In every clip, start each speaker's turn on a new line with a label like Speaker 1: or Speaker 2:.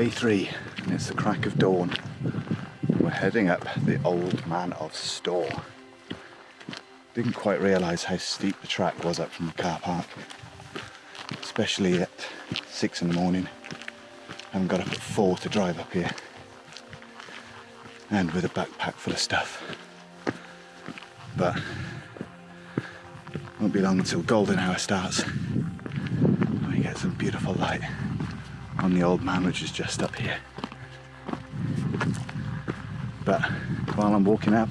Speaker 1: Day three, and it's the crack of dawn. We're heading up the Old Man of Storr. Didn't quite realise how steep the track was up from the car park, especially at six in the morning. I haven't got up at four to drive up here, and with a backpack full of stuff. But won't be long until golden hour starts. We get some beautiful light on the old man, which is just up here. But while I'm walking up,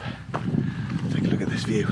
Speaker 1: take a look at this view.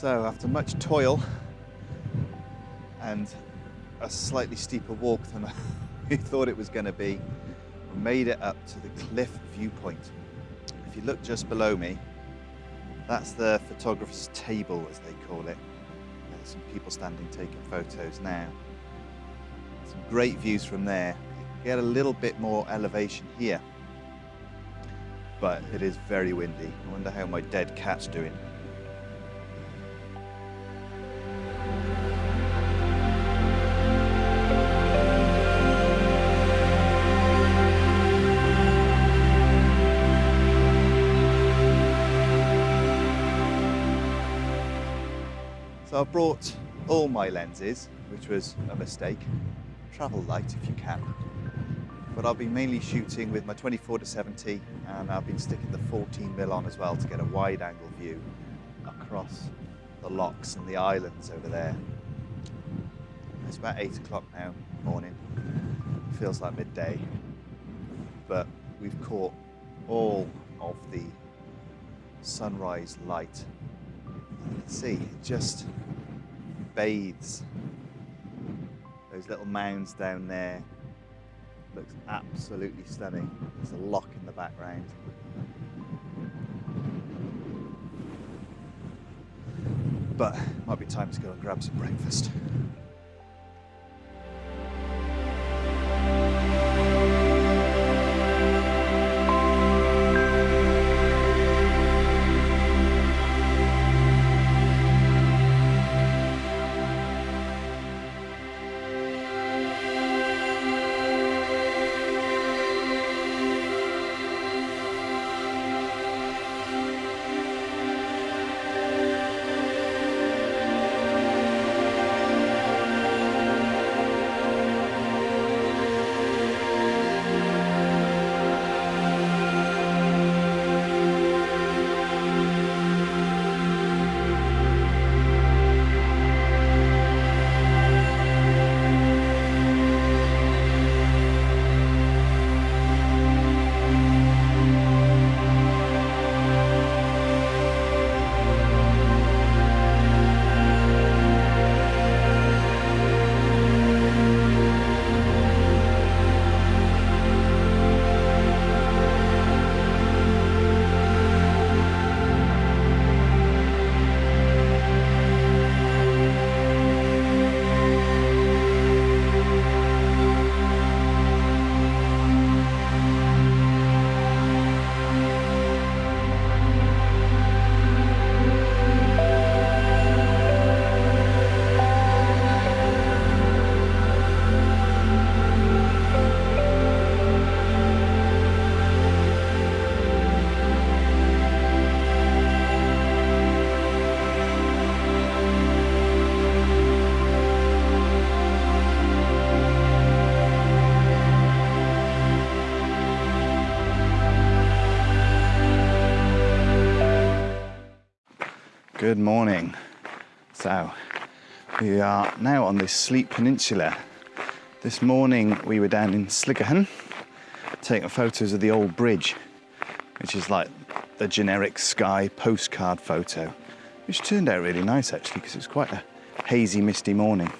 Speaker 1: So after much toil and a slightly steeper walk than I thought it was going to be, we made it up to the cliff viewpoint. If you look just below me, that's the photographer's table, as they call it. There's some people standing taking photos now. Some great views from there. Get a little bit more elevation here, but it is very windy. I wonder how my dead cat's doing. So I've brought all my lenses, which was a mistake. Travel light if you can. But I'll be mainly shooting with my 24 to 70 and I've been sticking the 14 mil on as well to get a wide angle view across the lochs and the islands over there. It's about eight o'clock now, morning. Feels like midday. But we've caught all of the sunrise light see it just bathes those little mounds down there. Looks absolutely stunning. There's a loch in the background. But might be time to go and grab some breakfast. Good morning. So, we are now on the Sleat Peninsula. This morning we were down in Sligachan taking photos of the old bridge, which is like the generic Skye postcard photo, which turned out really nice actually because it's quite a hazy, misty morning.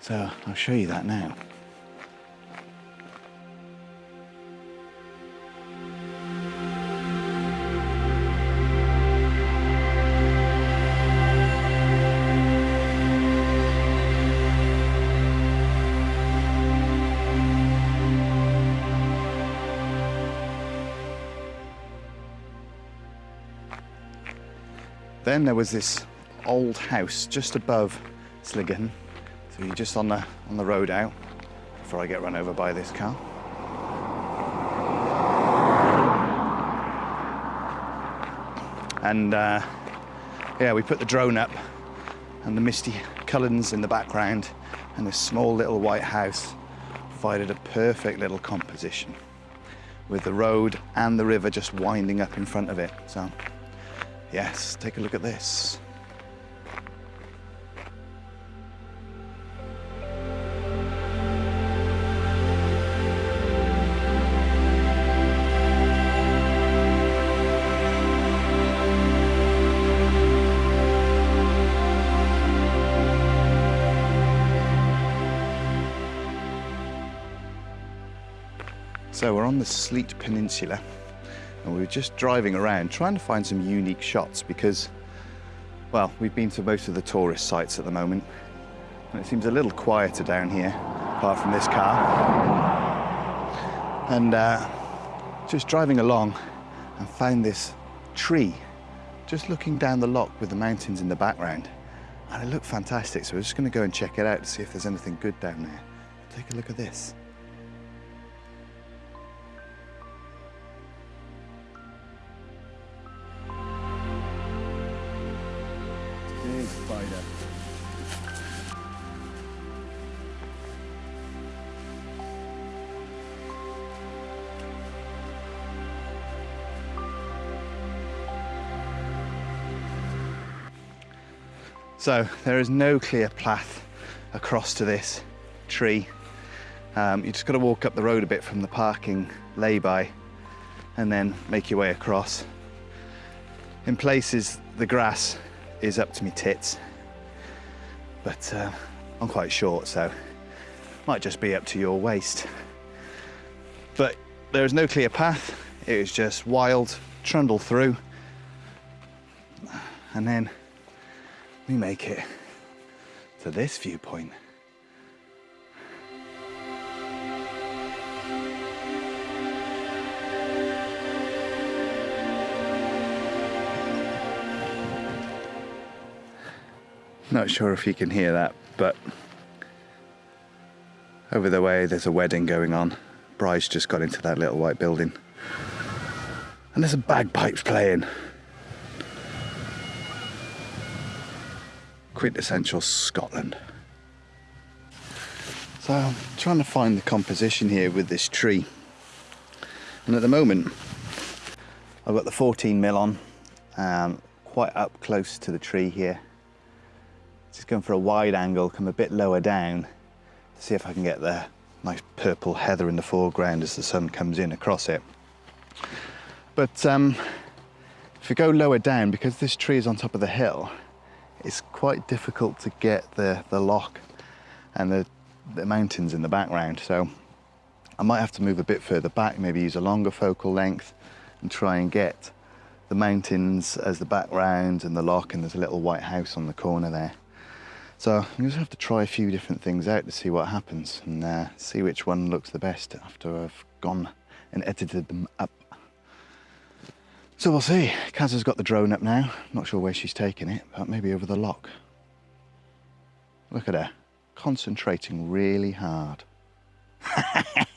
Speaker 1: So I'll show you that now. Then there was this old house just above Sligan. So you're just on the on the road out before I get run over by this car. And uh, yeah, we put the drone up and the misty Cuillins in the background and this small little white house provided a perfect little composition with the road and the river just winding up in front of it. So Yes, take a look at this. So we're on the Sleat Peninsula and we were just driving around trying to find some unique shots because, well, we've been to most of the tourist sites at the moment and it seems a little quieter down here apart from this car. And uh, just driving along and found this tree just looking down the loch with the mountains in the background and it looked fantastic so we're just going to go and check it out to see if there's anything good down there. Take a look at this. So there is no clear path across to this tree. Um, you just got to walk up the road a bit from the parking lay-by and then make your way across. In places, the grass is up to me tits. But uh, I'm quite short, so might just be up to your waist. But there is no clear path. It is just wild, trundle through. And then we make it to this viewpoint. Not sure if you can hear that, but over the way there's a wedding going on. Bride's just got into that little white building. And there's a bagpipes playing. Quintessential Scotland. So I'm trying to find the composition here with this tree. And at the moment, I've got the 14 mil on, um, quite up close to the tree here. Just going for a wide angle, come a bit lower down to see if I can get the nice purple heather in the foreground as the sun comes in across it. But um, if we go lower down, because this tree is on top of the hill, it's quite difficult to get the, the loch and the, the mountains in the background. So I might have to move a bit further back, maybe use a longer focal length and try and get the mountains as the background and the loch and there's a little white house on the corner there. So I'm going to have to try a few different things out to see what happens and uh, see which one looks the best after I've gone and edited them up. So we'll see. Kaz has got the drone up now. Not sure where she's taking it, but maybe over the loch. Look at her, concentrating really hard.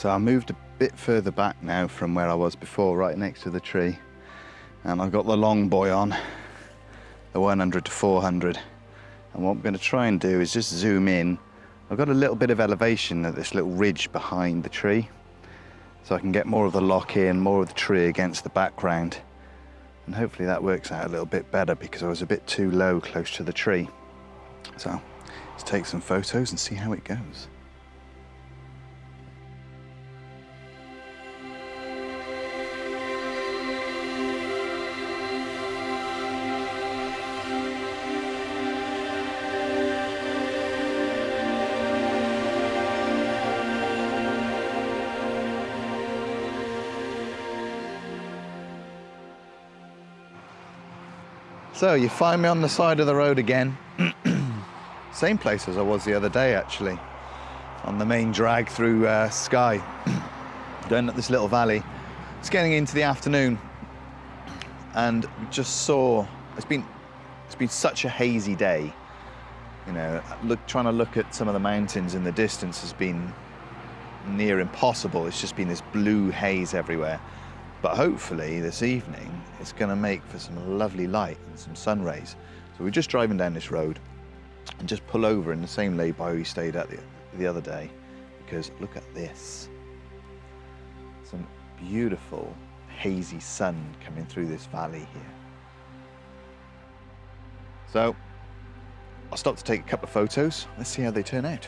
Speaker 1: So I moved a bit further back now from where I was before, right next to the tree. And I've got the long boy on, the 100 to 400. And what I'm going to try and do is just zoom in. I've got a little bit of elevation at this little ridge behind the tree. So I can get more of the loch in, more of the tree against the background. And hopefully that works out a little bit better because I was a bit too low close to the tree. So let's take some photos and see how it goes. So you find me on the side of the road again. Same place as I was the other day, actually, on the main drag through uh, Skye, going up this little valley. It's getting into the afternoon, and we just saw. It's been it's been such a hazy day. You know, look trying to look at some of the mountains in the distance has been near impossible. It's just been this blue haze everywhere. But hopefully this evening it's going to make for some lovely light and some sun rays. So we're just driving down this road and just pull over in the same lay-by we stayed at the, the other day because look at this. Some beautiful hazy sun coming through this valley here. So I'll stop to take a couple of photos. Let's see how they turn out.